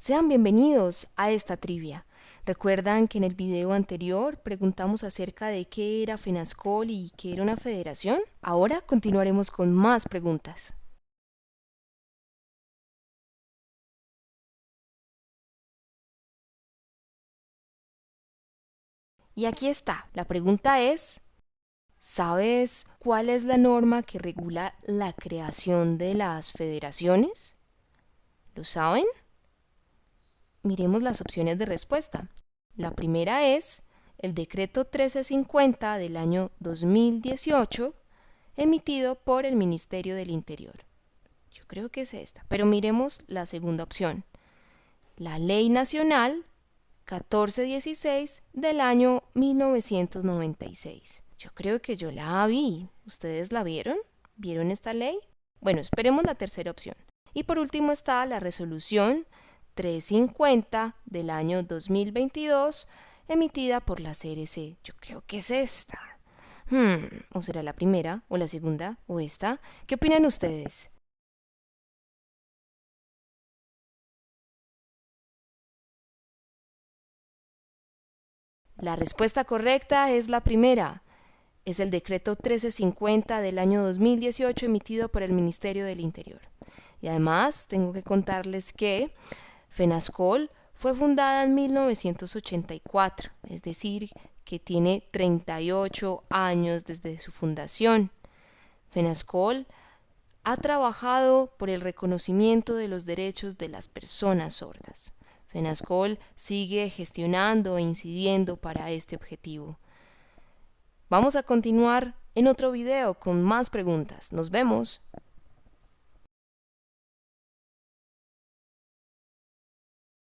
Sean bienvenidos a esta trivia. ¿Recuerdan que en el video anterior preguntamos acerca de qué era FENASCOL y qué era una federación? Ahora continuaremos con más preguntas. Y aquí está, la pregunta es, ¿sabes cuál es la norma que regula la creación de las federaciones? ¿Lo saben? Miremos las opciones de respuesta. La primera es el decreto 1350 del año 2018 emitido por el Ministerio del Interior. Yo creo que es esta, pero miremos la segunda opción. La Ley Nacional 1416 del año 1996. Yo creo que yo la vi. ¿Ustedes la vieron? ¿Vieron esta ley? Bueno, esperemos la tercera opción. Y por último está la resolución 350 del año 2022 emitida por la CRC. Yo creo que es esta. Hmm, ¿O será la primera, o la segunda, o esta? ¿Qué opinan ustedes? La respuesta correcta es la primera. Es el decreto 1350 del año 2018 emitido por el Ministerio del Interior. Y además tengo que contarles que FENASCOL fue fundada en 1984, es decir, que tiene 38 años desde su fundación. FENASCOL ha trabajado por el reconocimiento de los derechos de las personas sordas. FENASCOL sigue gestionando e incidiendo para este objetivo. Vamos a continuar en otro video con más preguntas. Nos vemos.